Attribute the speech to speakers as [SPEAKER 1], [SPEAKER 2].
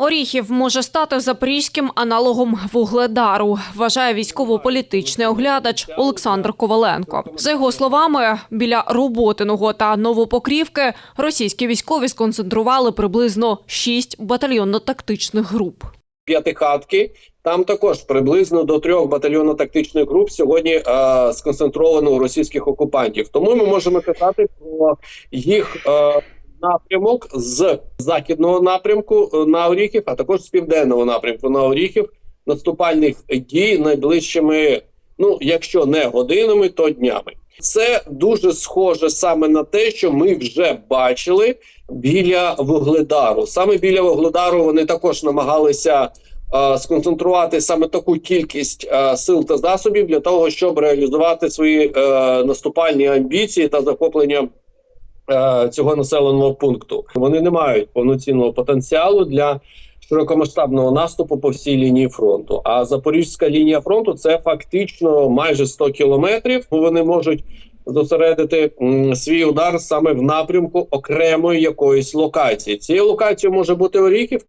[SPEAKER 1] Оріхів може стати запорізьким аналогом вугледару, вважає військово-політичний оглядач Олександр Коваленко. За його словами, біля Роботиного та Новопокрівки російські військові сконцентрували приблизно шість батальйонно-тактичних груп.
[SPEAKER 2] п'ятихатки. Там також приблизно до трьох батальйонно-тактичних груп сьогодні е, сконцентровано у російських окупантів. Тому ми можемо казати про їх е, напрямок з західного напрямку е, на Оріхів, а також з південного напрямку на Оріхів наступальних дій найближчими, ну якщо не годинами, то днями. Це дуже схоже саме на те, що ми вже бачили біля вугледару. Саме біля вугледару вони також намагалися е, сконцентрувати саме таку кількість е, сил та засобів для того, щоб реалізувати свої е, наступальні амбіції та захоплення е, цього населеного пункту. Вони не мають повноцінного потенціалу для широкомасштабного наступу по всій лінії фронту. А запорізька лінія фронту це фактично майже 100 кілометрів. Вони можуть зосередити свій удар саме в напрямку окремої якоїсь локації. Цією локацією може бути Оріхів,